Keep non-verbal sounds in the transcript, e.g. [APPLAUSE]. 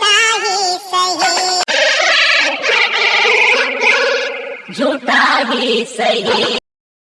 झूठा [LAUGHS] ही सही। झूठा ही सही।